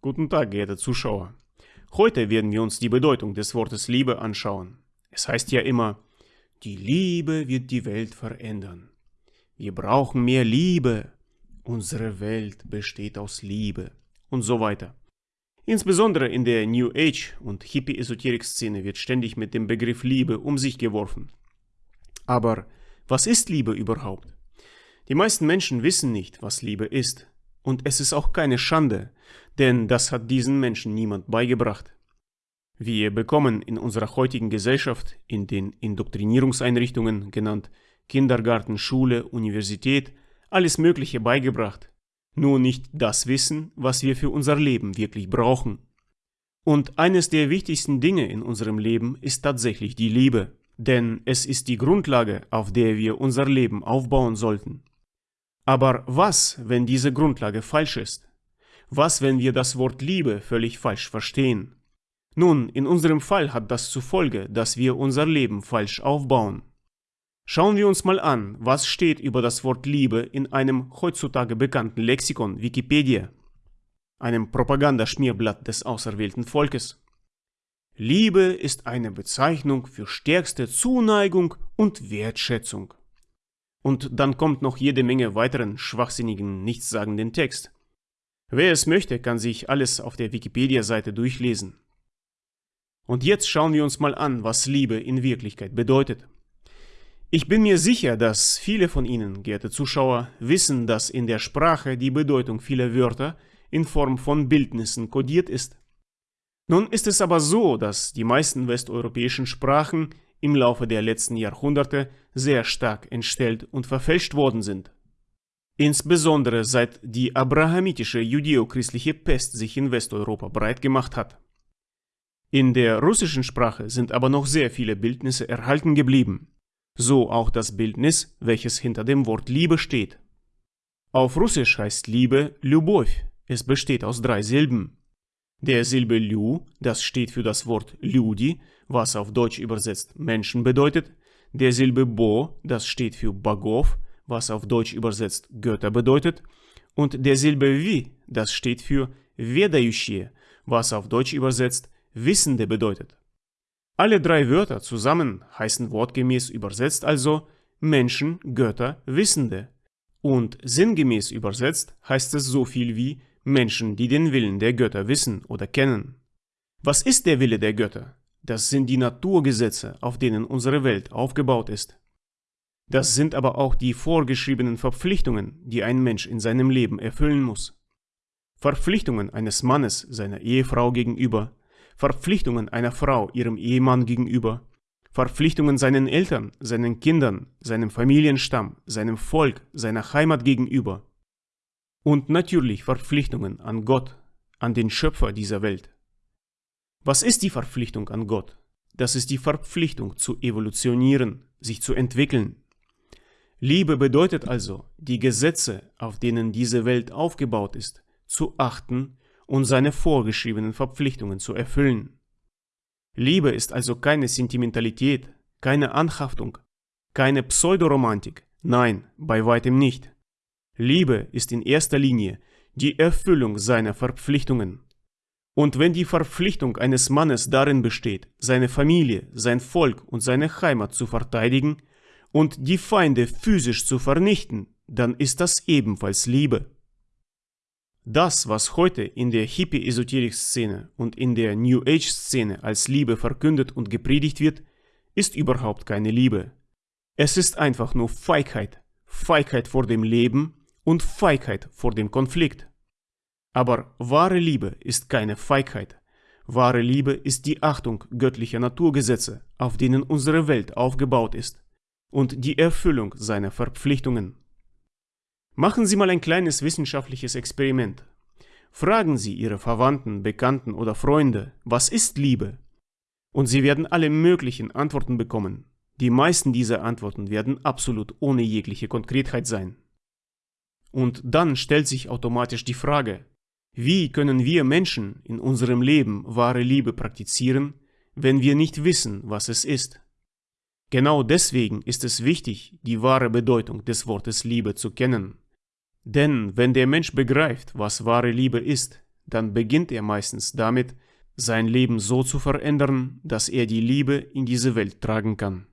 Guten Tag, geehrte Zuschauer. Heute werden wir uns die Bedeutung des Wortes Liebe anschauen. Es heißt ja immer, die Liebe wird die Welt verändern. Wir brauchen mehr Liebe. Unsere Welt besteht aus Liebe. Und so weiter. Insbesondere in der New Age und Hippie-Esoterik-Szene wird ständig mit dem Begriff Liebe um sich geworfen. Aber was ist Liebe überhaupt? Die meisten Menschen wissen nicht, was Liebe ist. Und es ist auch keine Schande, denn das hat diesen Menschen niemand beigebracht. Wir bekommen in unserer heutigen Gesellschaft, in den Indoktrinierungseinrichtungen genannt Kindergarten, Schule, Universität, alles Mögliche beigebracht, nur nicht das Wissen, was wir für unser Leben wirklich brauchen. Und eines der wichtigsten Dinge in unserem Leben ist tatsächlich die Liebe, denn es ist die Grundlage, auf der wir unser Leben aufbauen sollten. Aber was, wenn diese Grundlage falsch ist? Was, wenn wir das Wort Liebe völlig falsch verstehen? Nun, in unserem Fall hat das zur Folge, dass wir unser Leben falsch aufbauen. Schauen wir uns mal an, was steht über das Wort Liebe in einem heutzutage bekannten Lexikon Wikipedia, einem Propagandaschmierblatt des auserwählten Volkes. Liebe ist eine Bezeichnung für stärkste Zuneigung und Wertschätzung. Und dann kommt noch jede Menge weiteren schwachsinnigen, nichtssagenden Text. Wer es möchte, kann sich alles auf der Wikipedia-Seite durchlesen. Und jetzt schauen wir uns mal an, was Liebe in Wirklichkeit bedeutet. Ich bin mir sicher, dass viele von Ihnen, geehrte Zuschauer, wissen, dass in der Sprache die Bedeutung vieler Wörter in Form von Bildnissen kodiert ist. Nun ist es aber so, dass die meisten westeuropäischen Sprachen im Laufe der letzten Jahrhunderte sehr stark entstellt und verfälscht worden sind. Insbesondere seit die abrahamitische judäo-christliche Pest sich in Westeuropa breit gemacht hat. In der russischen Sprache sind aber noch sehr viele Bildnisse erhalten geblieben so auch das Bildnis, welches hinter dem Wort Liebe steht. Auf Russisch heißt Liebe Любовь. Es besteht aus drei Silben. Der Silbe Lyu, das steht für das Wort Люди, was auf Deutsch übersetzt Menschen bedeutet. Der Silbe Bo, das steht für Bogov, was auf Deutsch übersetzt Götter bedeutet. Und der Silbe Vi, das steht für Vedaющие, was auf Deutsch übersetzt Wissende bedeutet. Alle drei Wörter zusammen heißen wortgemäß übersetzt also Menschen, Götter, Wissende. Und sinngemäß übersetzt heißt es so viel wie Menschen, die den Willen der Götter wissen oder kennen. Was ist der Wille der Götter? Das sind die Naturgesetze, auf denen unsere Welt aufgebaut ist. Das sind aber auch die vorgeschriebenen Verpflichtungen, die ein Mensch in seinem Leben erfüllen muss. Verpflichtungen eines Mannes seiner Ehefrau gegenüber, Verpflichtungen einer Frau ihrem Ehemann gegenüber, Verpflichtungen seinen Eltern, seinen Kindern, seinem Familienstamm, seinem Volk, seiner Heimat gegenüber. Und natürlich Verpflichtungen an Gott, an den Schöpfer dieser Welt. Was ist die Verpflichtung an Gott? Das ist die Verpflichtung zu evolutionieren, sich zu entwickeln. Liebe bedeutet also, die Gesetze, auf denen diese Welt aufgebaut ist, zu achten und seine vorgeschriebenen Verpflichtungen zu erfüllen. Liebe ist also keine Sentimentalität, keine Anhaftung, keine Pseudoromantik, nein, bei weitem nicht. Liebe ist in erster Linie die Erfüllung seiner Verpflichtungen. Und wenn die Verpflichtung eines Mannes darin besteht, seine Familie, sein Volk und seine Heimat zu verteidigen und die Feinde physisch zu vernichten, dann ist das ebenfalls Liebe. Das, was heute in der Hippie-Esoterik-Szene und in der New Age-Szene als Liebe verkündet und gepredigt wird, ist überhaupt keine Liebe. Es ist einfach nur Feigheit. Feigheit vor dem Leben und Feigheit vor dem Konflikt. Aber wahre Liebe ist keine Feigheit. Wahre Liebe ist die Achtung göttlicher Naturgesetze, auf denen unsere Welt aufgebaut ist, und die Erfüllung seiner Verpflichtungen. Machen Sie mal ein kleines wissenschaftliches Experiment. Fragen Sie Ihre Verwandten, Bekannten oder Freunde, was ist Liebe? Und Sie werden alle möglichen Antworten bekommen. Die meisten dieser Antworten werden absolut ohne jegliche Konkretheit sein. Und dann stellt sich automatisch die Frage, wie können wir Menschen in unserem Leben wahre Liebe praktizieren, wenn wir nicht wissen, was es ist? Genau deswegen ist es wichtig, die wahre Bedeutung des Wortes Liebe zu kennen. Denn wenn der Mensch begreift, was wahre Liebe ist, dann beginnt er meistens damit, sein Leben so zu verändern, dass er die Liebe in diese Welt tragen kann.